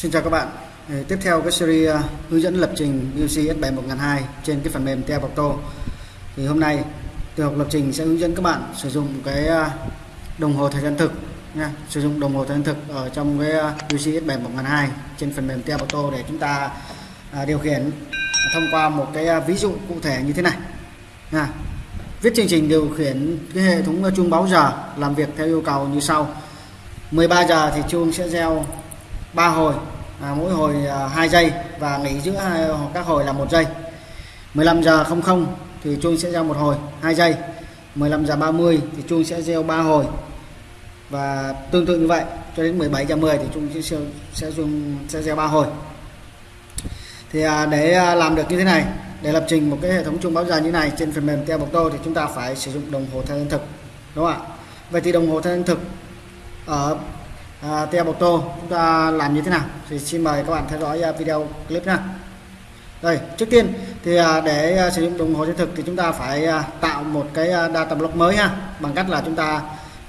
Xin chào các bạn. Ờ, tiếp theo cái series ờ, hướng dẫn lập trình UC S7 1002 trên cái phần mềm Tel Auto. Thì hôm nay tôi học lập trình sẽ hướng dẫn các bạn sử dụng cái ờ, đồng hồ thời gian thực nha, sử dụng đồng hồ thời gian thực ở trong cái uh, UC S7 1002 trên phần mềm Tel Auto để chúng ta điều khiển thông qua một cái ví dụ cụ thể như thế này. Nha. Viết chương trình điều khiển cái hệ thống chuông báo giờ làm việc theo yêu cầu như sau. 13 giờ thì chuông sẽ reo 3 hồi à, mỗi hồi à, 2 giây và nghỉ giữa hai, các hồi là một giây. 15 giờ 00 thì chuông sẽ gieo một hồi 2 giây. 15 giờ 30 thì chuông sẽ gieo 3 hồi. Và tương tự như vậy cho đến 17 giờ 10 thì chuông sẽ sẽ sẽ, sẽ gieo 3 hồi. Thì à, để à, làm được như thế này để lập trình một cái hệ thống chuông báo giờ như này trên phần mềm Tel thì chúng ta phải sử dụng đồng hồ thời gian thực đúng không ạ? Vậy thì đồng hồ thời gian thực ở à, Tia Bộc Tô chúng ta làm như thế nào? Thì xin mời các bạn theo dõi à, video clip nha. Đây trước tiên thì à, để à, sử dụng đồng hồ chân thực thì chúng ta phải tạo một cái data block mới ha bằng cách là chúng ta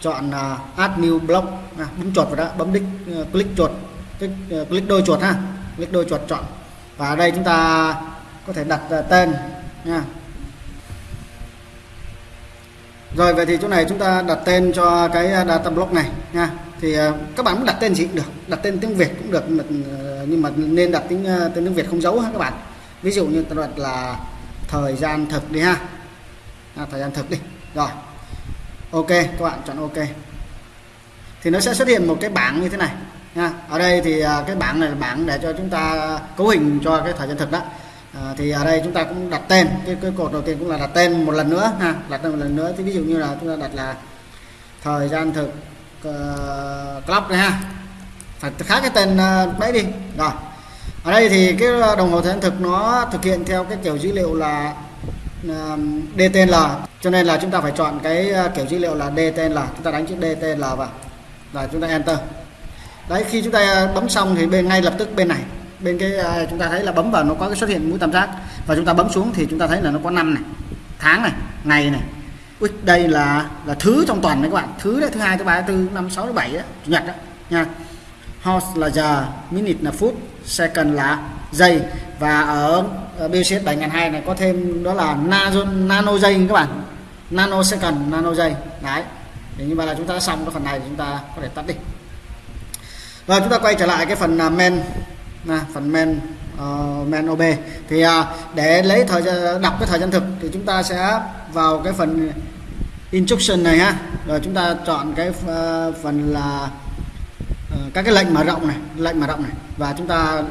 chọn add new block bấm chuột vào đó bấm đích click chuột click đôi chuột ha. Click đôi chuột chọn. Và ở đây chúng ta có thể đặt tên nha. Rồi vậy thì chỗ này chúng ta đặt tên cho cái data block này nha thì à, các bạn muốn đặt tên gì cũng được đặt tên tiếng Việt cũng được ờ, nhưng mà nên đặt tiếng ờ, tên tiếng Việt không giấu ha các bạn? Ví dụ như ta đặt là thời gian thực đi ha. À, thời gian thực đi. Rồi. Ok các bạn chọn ok. Thì nó sẽ xuất hiện một cái bảng như thế này nha ở đây thì à, cái bảng này là bảng để cho chúng ta cấu hình cho cái thời gian thực đó. À, thì ở đây chúng ta cũng đặt tên cái, cái cột đầu tiên cũng là đặt tên một lần nữa ha. Đặt tên một lần nữa. Thì ví dụ như là chúng ta đặt là thời gian thực Ờ, clock này ha. Phải khác cái tên ờ, đấy đi. Rồi. Ở đây thì cái đồng hồ thời gian thực nó thực hiện theo cái kiểu dữ liệu là ờ, DTL cho nên là chúng ta phải chọn cái kiểu dữ liệu là DTL chúng ta đánh chữ DTL vào. Và chúng ta enter. Đấy, khi chúng ta bấm xong thì bên, ngay lập tức bên này. Bên cái chúng ta thấy là bấm vào nó có cái xuất hiện mũi tam giác. Và chúng ta bấm xuống thì chúng ta thấy là nó có năm này, tháng này, ngày này. Ui, đây là là thứ trong tuần đấy các bạn. Thứ đấy thứ hai thứ ba thứ tư năm sáu thứ bảy chủ nhật đó nha. Hours là giờ minute là phút second là giây. Và ở, ở BCS 7002 này có thêm đó là nano, nano giây các bạn. Nano second nano giây. Đấy thì như vậy là chúng ta xong cái phần này thì chúng ta có thể tắt đi. Rồi chúng ta quay trở lại cái phần à, men là phần men uh, men OB. Thì uh, để lấy thời gian đọc cái thời gian thực thì chúng ta sẽ vào cái phần instruction này ha. Rồi chúng ta chọn cái uh, phần là uh, các cái lệnh mở rộng này lệnh mở rộng này. Và chúng ta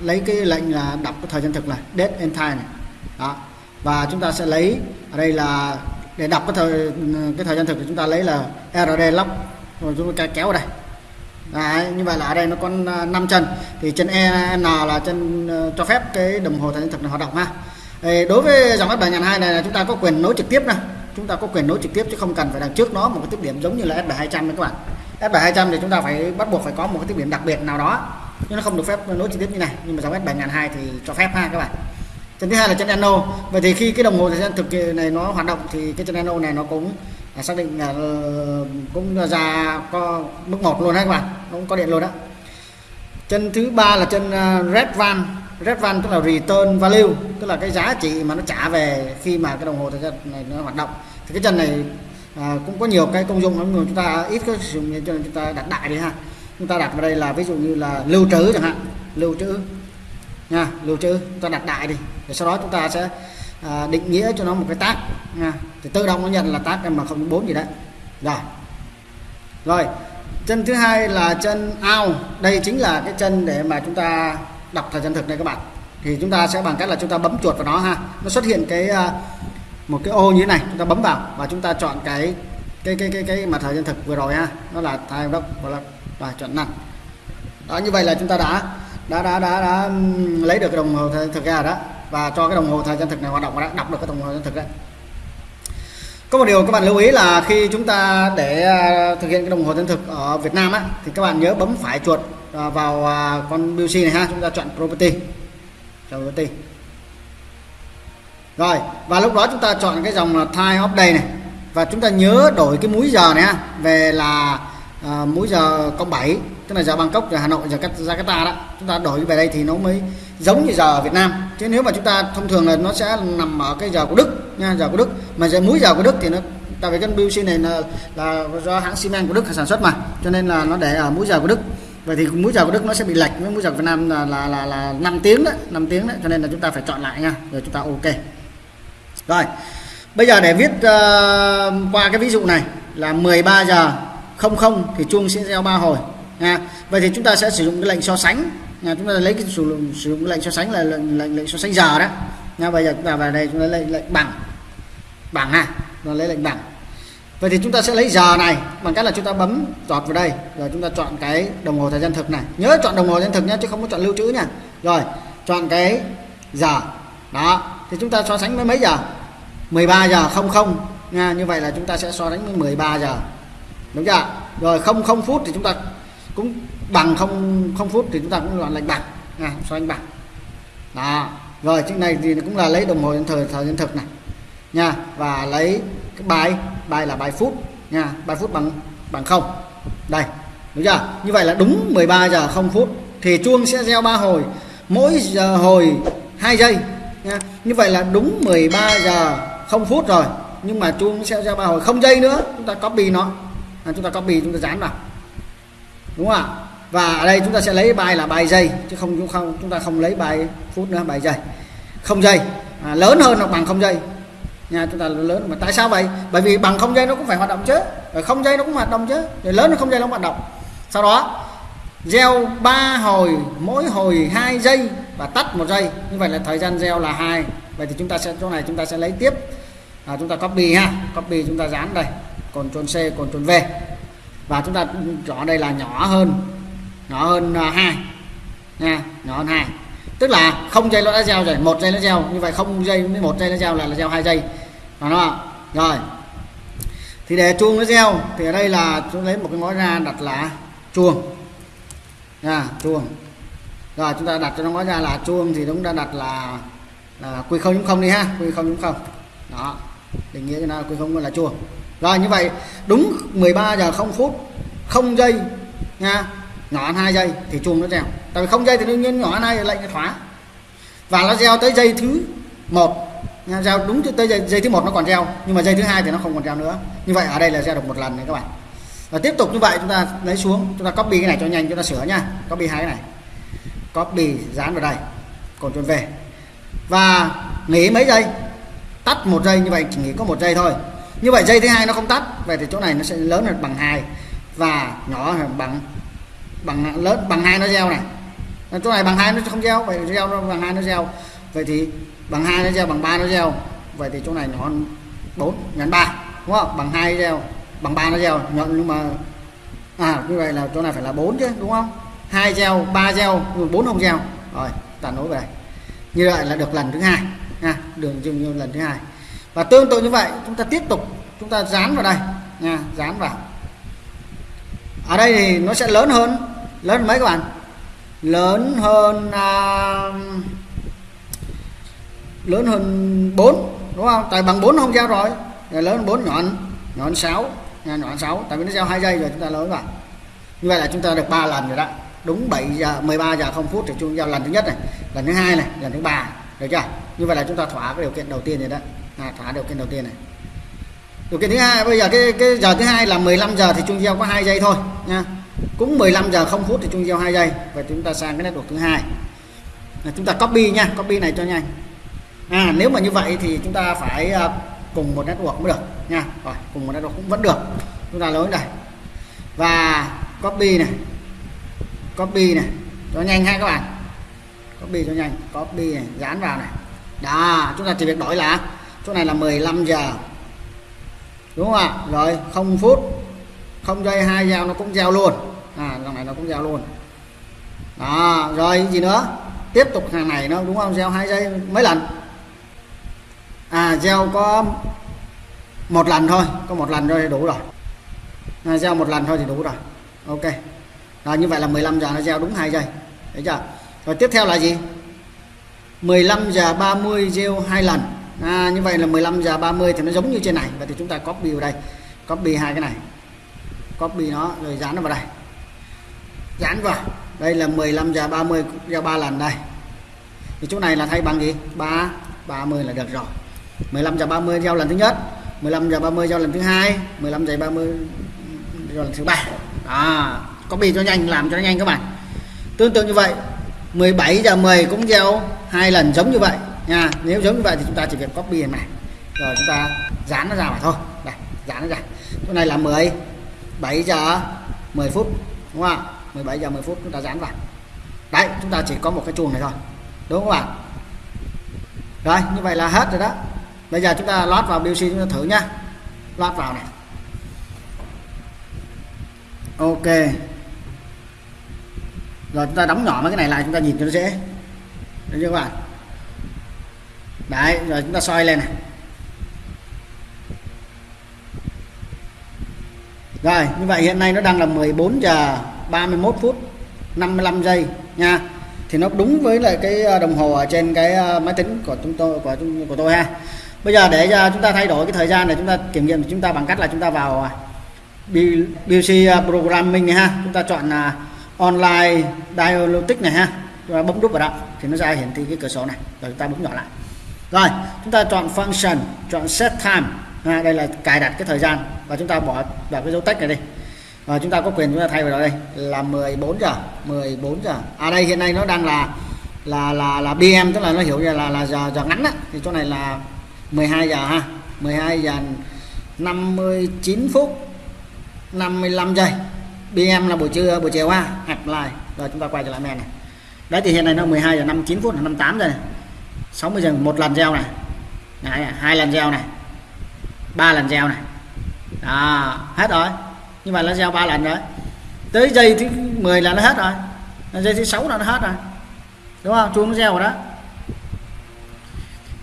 lấy cái lệnh là đọc cái thời gian thực là date and time này. Đó. Và chúng ta sẽ lấy ở đây là để đọc cái thời cái thời gian thực thì chúng ta lấy là rd lock rồi chúng ta kéo ở đây. Đấy, như vậy là ở đây nó có 5 chân. Thì chân E N là chân ờ, cho phép cái đồng hồ thời gian thực này hoạt động ha. Đối với dòng S7 hai này là chúng ta có quyền nối trực tiếp nè chúng ta có quyền nối trực tiếp chứ không cần phải đằng trước nó một cái tiếp điểm giống như là S7200 đấy các bạn. S7200 thì chúng ta phải bắt buộc phải có một cái tiếp điểm đặc biệt nào đó nhưng nó không được phép nối trực tiếp như này. Nhưng mà dòng S7002 thì cho phép ha các bạn. Chân thứ hai là chân nano. Vậy thì khi cái đồng hồ thời gian thực này nó hoạt động thì cái chân nano này nó cũng xác định là ờ, cũng ra có mức một luôn đấy các bạn. Nó cũng có điện luôn đó. Chân thứ ba là chân ờ, red van. Red van tức là return value tức là cái giá trị mà nó trả về khi mà cái đồng hồ thời gian này nó hoạt động. Thì cái chân này à, cũng có nhiều cái công dụng lắm chúng ta ít có sử dụng cho nên chúng ta đặt đại đi ha. Chúng ta đặt vào đây là ví dụ như là lưu trữ chẳng hạn. Lưu trữ nha lưu trữ chúng ta đặt đại đi. Rồi sau đó chúng ta sẽ à, định nghĩa cho nó một cái tác, nha. Thì tự động nó nhận là tác mà không bốn gì đấy. Rồi. Rồi chân thứ hai là chân ao, đây chính là cái chân để mà chúng ta đọc thời gian thực này các bạn. Thì chúng ta sẽ bằng cách là chúng ta bấm chuột vào nó ha. Nó xuất hiện cái à, một cái ô như thế này chúng ta bấm vào và chúng ta chọn cái cái cái cái cái mà thời gian thực vừa rồi ha. Nó là time đốc và là và chọn nặng, đó như vậy là chúng ta đã đã đã đã, đã lấy được cái đồng hồ thời gian thực ra đó và cho cái đồng hồ thời gian thực này hoạt động và đã đọc được cái đồng hồ thời gian thực đấy. Có một điều các bạn lưu ý là khi chúng ta để à, thực hiện cái đồng hồ thời gian thực ở Việt Nam á thì các bạn nhớ bấm phải chuột à, vào à, con BC này ha chúng ta chọn property. Chọn property. Rồi và lúc đó chúng ta chọn cái dòng là time of day này. Và chúng ta nhớ đổi cái múi giờ này ha về là à, múi giờ cộng 7 tức là giờ Bangkok giờ Hà Nội giờ Jakarta đó. Chúng ta đổi về đây thì nó mới giống như giờ ở Việt Nam. Chứ nếu mà chúng ta thông thường là nó sẽ nằm ở cái giờ của Đức nha giờ của Đức. Mà giờ múi giờ của Đức thì nó tại vì cái BUC này là, là do hãng xi men của Đức sản xuất mà cho nên là nó để ở múi giờ của Đức. Vậy thì múi giờ của Đức nó sẽ bị lệch với múi giờ của Việt Nam là là là, là 5 tiếng đấy 5 tiếng đấy cho nên là chúng ta phải chọn lại nha rồi chúng ta ok. Rồi bây giờ để viết uh, qua cái ví dụ này là 13 giờ 00 thì chuông sẽ reo ba hồi nha. Vậy thì chúng ta sẽ sử dụng cái lệnh so sánh nha chúng ta lấy cái sử dụng sử dụng lệnh so sánh là lệnh lệnh, lệnh so sánh giờ đó. Nha bây giờ chúng ta vào đây chúng ta lấy lệnh bằng. Bằng ha nó lấy lệnh bằng. Vậy thì chúng ta sẽ lấy giờ này bằng cách là chúng ta bấm dọt vào đây rồi chúng ta chọn cái đồng hồ thời gian thực này. Nhớ chọn đồng hồ thời gian thực nhé chứ không có chọn lưu trữ nha. Rồi chọn cái giờ. Đó thì chúng ta so sánh với mấy giờ? 13 giờ 00 nha như vậy là chúng ta sẽ so sánh với 13 giờ. Đúng chưa? Rồi không không phút thì chúng ta cũng bằng không không phút thì chúng ta cũng chọn lệnh bằng nha so anh bằng đó. Rồi trước này thì cũng là lấy đồng hồ thời thời gian thực này. Nha và lấy cái bài bài là bài phút. Nha bài phút bằng bằng không. Đây đúng chưa? Như vậy là đúng 13 giờ không phút thì chuông sẽ reo ba hồi. Mỗi giờ hồi 2 giây. Nha như vậy là đúng 13 giờ không phút rồi. Nhưng mà chuông sẽ reo ba hồi. Không giây nữa chúng ta copy nó. À, chúng ta copy chúng ta dán vào. Đúng không ạ? Và ở đây chúng ta sẽ lấy bài là bài giây chứ không chúng không chúng ta không lấy bài phút nữa bài giây. Không giây. À, lớn hơn hoặc bằng không giây. Nha chúng ta lớn mà tại sao vậy? Bởi vì bằng không giây nó cũng phải hoạt động chứ. Rồi không giây nó cũng hoạt động chứ. Rồi lớn nó không giây nó cũng hoạt động. Sau đó gieo ba hồi mỗi hồi 2 giây và tắt một giây. Như vậy là thời gian gieo là hai. Vậy thì chúng ta sẽ chỗ này chúng ta sẽ lấy tiếp. À, chúng ta copy ha. Copy chúng ta dán đây. Còn chôn C còn chôn V. Và chúng ta chọn đây là nhỏ hơn nhỏ hơn à, hai. Nha nhỏ hơn hai. Tức là không dây nó đã gieo rồi, một dây nó gieo. Như vậy không dây với một dây nó gieo là là gieo hai dây. Đó nó rồi. Thì để chuông nó gieo, thì ở đây là chúng lấy một cái ngói ra đặt là chuông. Nha, chuông. Rồi, chúng ta đặt cho nó ngói ra là chuông thì chúng ta đặt là là quy không không đi ha quy không không. Đó. Định nghĩa cho nó quy không là chuông. Rồi, như vậy, đúng 13 giờ không phút, không giây nha nhỏ hơn 2 giây thì chuông nó reo. Tại vì không giây thì đương nhiên nhỏ hơn 2 lệnh nó khóa. Và nó reo tới giây thứ một. Reo đúng tới giây, giây thứ một nó còn reo nhưng mà giây thứ hai thì nó không còn reo nữa. Như vậy ở đây là reo được một lần này các bạn. Và tiếp tục như vậy chúng ta lấy xuống chúng ta copy cái này cho nhanh chúng ta sửa nha. Copy hai cái này. Copy dán vào đây. Còn chuẩn về và nghỉ mấy giây. Tắt một giây như vậy chỉ nghỉ có một giây thôi. Như vậy giây thứ hai nó không tắt vậy thì chỗ này nó sẽ lớn hơn bằng hai. Và nhỏ hơn bằng bằng lớn bằng hai nó gieo này. Chỗ này bằng hai nó không gieo, vậy gieo nó bằng hai nó gieo. Vậy thì bằng hai nó gieo, bằng ba nó gieo. Vậy thì chỗ này nhỏ hơn bốn nhấn ba, đúng không? Bằng hai gieo, bằng ba nó gieo. Nhận nhưng mà à như vậy là chỗ này phải là bốn chứ, đúng không? Hai gieo, ba gieo bốn không gieo. Rồi ta nối về. Như vậy là được lần thứ hai, nha. Đường dừng như lần thứ hai. Và tương tự như vậy, chúng ta tiếp tục, chúng ta dán vào đây, nha, dán vào. Ở đây thì nó sẽ lớn hơn lớn hơn mấy các bạn? Lớn hơn à, lớn hơn 4 đúng không? Tại bằng 4 không giao rồi. Rồi lớn hơn 4 nhọn nhọn 6 nha nhỏ 6 tại vì nó giao 2 giây rồi chúng ta lớn vào như vậy là chúng ta được 3 lần rồi đó. Đúng 7 giờ 13 giờ 0 phút thì chúng giao lần thứ nhất này lần thứ hai này lần thứ ba. Được chưa? Như vậy là chúng ta thỏa cái điều kiện đầu tiên rồi đó. À, thỏa điều kiện đầu tiên này. Điều kiện thứ hai bây giờ cái cái giờ thứ hai là 15 giờ thì chúng giao có 2 giây thôi nha cũng 15 giờ 0 phút thì chung gieo 2 giây và chúng ta sang cái network thứ hai. Là chúng ta copy nha, copy này cho nhanh. À nếu mà như vậy thì chúng ta phải à, cùng một network mới được nha. Rồi, cùng một network cũng vẫn được. Chúng ta lối này và copy này copy này, cho nhanh ha các bạn. Copy cho nhanh, copy này, dán vào này. Đó, chúng ta chỉ việc đổi là chỗ này là 15 giờ. Đúng không ạ? Rồi, không phút, không giây, hai giao nó cũng gieo luôn này nó cũng gieo luôn. Đó rồi gì nữa? Tiếp tục hàng này nó đúng không? Gieo hai giây mấy lần? À gieo có một lần thôi có một lần thôi thì đủ rồi. À, gieo một lần thôi thì đủ rồi. Ok. Rồi như vậy là 15 giờ nó gieo đúng hai giây. Thấy chưa? Rồi tiếp theo là gì? 15 giờ 30 gieo hai lần. À, như vậy là 15 giờ 30 thì nó giống như trên này. Vậy thì chúng ta copy vào đây. Copy hai cái này. Copy nó rồi dán nó vào đây dán vào đây là 15 giờ 30 gieo 3 lần đây. Thì chỗ này là thay bằng gì? 3 30 là được rồi. 15 giờ 30 giao lần thứ nhất 15 giờ 30 giao lần thứ hai 15 giờ 30 giao lần thứ ba. À, copy cho nhanh làm cho nhanh các bạn. Tương tự như vậy 17 giờ 10 cũng gieo hai lần giống như vậy nha. Nếu giống như vậy thì chúng ta chỉ việc copy này rồi chúng ta dán nó ra mà thôi. Đây dán nó ra. Chỗ này là 10 7 giờ 10 phút đúng không ạ? 17 giờ 10 phút, chúng ta dán vào. Đấy, chúng ta chỉ có một cái chuồng này thôi. Đúng không ạ? Rồi, như vậy là hết rồi đó. Bây giờ chúng ta lót vào BC chúng ta thử nhá. Lót vào này. Ok. Rồi, chúng ta đóng nhỏ mấy cái này lại, chúng ta nhìn cho nó dễ. Được chưa các bạn? Đấy, rồi chúng ta soi lên này. Rồi, như vậy hiện nay nó đang là 14 giờ 31 phút 55 giây nha. Thì nó đúng với lại cái à, đồng hồ ở trên cái à, máy tính của chúng tôi của của tôi ha. Bây giờ để cho chúng ta thay đổi cái thời gian này chúng ta kiểm nghiệm chúng ta bằng cách là chúng ta vào à, ờ, BC programming này ha. Chúng ta chọn là online diagnostic này ha. Chúng ta bấm đúp vào đó thì nó ra hiển thị cái cửa sổ này. Rồi chúng ta bấm nhỏ lại. Rồi chúng ta chọn function chọn set time. Ha đây là cài đặt cái thời gian và chúng ta bỏ vào cái dấu tích này đi và chúng ta có quyền chúng ta thay vào đây là 14 giờ 14 giờ. À đây hiện nay nó đang là là là là BM tức là nó hiểu là là, là giờ giờ ngắn á. Thì chỗ này là 12 giờ ha. 12 giờ 59 phút 55 giây. BM là buổi trưa buổi chiều ha. Hẹp lại. Rồi chúng ta quay trở lại men này. Đấy thì hiện nay nó 12 giờ 59 phút 58 giờ này. 60 giờ một lần gieo này. Đấy, hai lần gieo này. Ba lần gieo này. Đó hết rồi như vậy là gieo ba lần rồi. Tới giây thứ 10 là nó hết rồi. Giây thứ sáu là nó hết rồi. Đúng không? Chuông nó gieo rồi đó.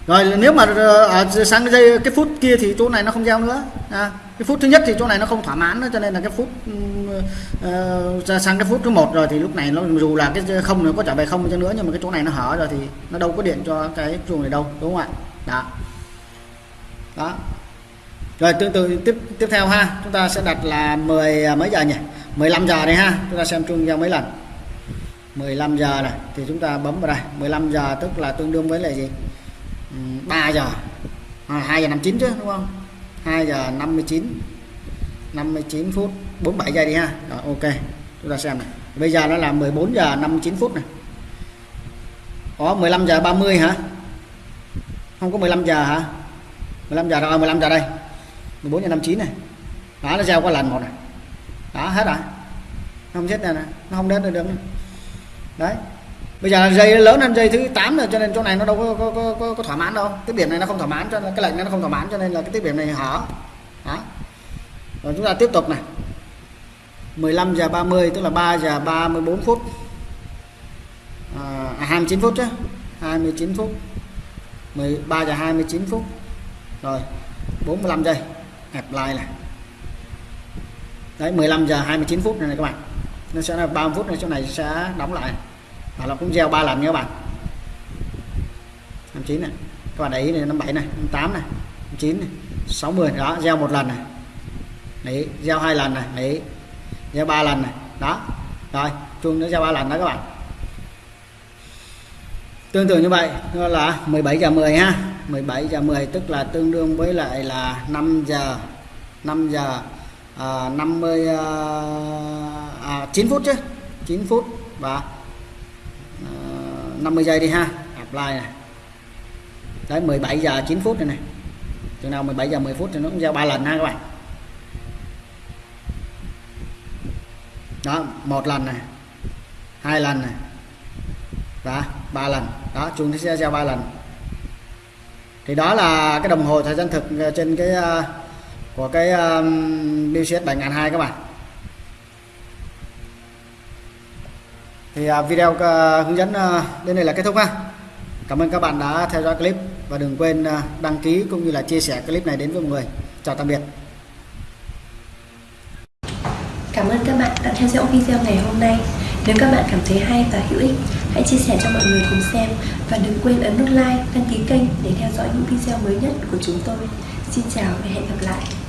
Rồi nếu mà ờ, ở sang cái giây cái phút kia thì chỗ này nó không gieo nữa. À, cái phút thứ nhất thì chỗ này nó không thỏa mãn nữa cho nên là cái phút uh, sang cái phút thứ một rồi thì lúc này nó dù là cái không nó có trở về không cho nữa nhưng mà cái chỗ này nó hở rồi thì nó đâu có điện cho cái chuông này đâu đúng không ạ? Đó. Đó rồi tương tự tiếp tiếp theo ha. Chúng ta sẽ đặt là 10 à, mấy giờ nhỉ? 15 giờ này ha. Chúng ta xem chung nhau mấy lần. 15 giờ này thì chúng ta bấm vào đây. 15 giờ tức là tương đương với là gì? 3 giờ. À, 2 giờ 59 chứ đúng không? 2 giờ 59 59 phút 47 giây đi ha. Rồi ok. Chúng ta xem này. Bây giờ nó là 14 giờ 59 phút này. Có 15 giờ 30 hả? Không có 15 giờ hả? 15 giờ rồi 15 giờ đây. 14 giờ 59 này. Đó nó gieo qua lần một này. Đó hết rồi. Nó không chết này, này. nó không đến được đấy. Bây giờ dây lớn hơn dây thứ 8 rồi cho nên chỗ này nó đâu có, có, có, có, có thỏa mãn đâu. Cái điểm này nó không thỏa mãn cho nên cái lệnh này nó không thỏa mãn cho nên là cái tiếp điểm này hở. Đó. Rồi chúng ta tiếp tục này. 15 giờ 30 tức là 3 giờ 34 phút. À, à 29 phút chứ. 29 phút. 13 giờ 29 phút. Rồi 45 giây apply này. Đấy 15 giờ 29 phút này, này các bạn. Nó sẽ là 30 phút này chỗ này sẽ đóng lại. Và nó cũng gieo ba lần nha các bạn. 29 này. Các bạn để ý này 57 này 58 này 59 này 60 đó gieo một lần này. Đấy gieo hai lần này. Đấy gieo ba lần này. Đó. Rồi chuông nó gieo ba lần đó các bạn. Tương tự như vậy là 17 giờ 10 ha. 17 giờ 10 tức là tương đương với lại là 5 giờ 5 giờ à, 50 à, à, 9 phút chứ 9 phút và à, 50 giây đi ha apply này. Đấy 17 giờ 9 phút này này. Chừng nào 17 giờ 10 phút thì nó cũng giao ba lần ha các bạn. Đó một lần này hai lần này và ba lần. Đó chúng sẽ giao ba lần thì đó là cái đồng hồ thời gian thực ờ, trên cái ờ, của cái um, BCS 7002 các bạn. Thì uh, video uh, hướng dẫn uh, đến đây là kết thúc ha. Cảm ơn các bạn đã theo dõi clip và đừng quên uh, đăng ký cũng như là chia sẻ clip này đến với mọi người. Chào tạm biệt. Cảm ơn các bạn đã theo dõi video ngày hôm nay. Nếu các bạn cảm thấy hay và hữu ích, hãy chia sẻ cho mọi người cùng xem và đừng quên ấn nút like, đăng ký kênh để theo dõi những video mới nhất của chúng tôi. Xin chào và hẹn gặp lại.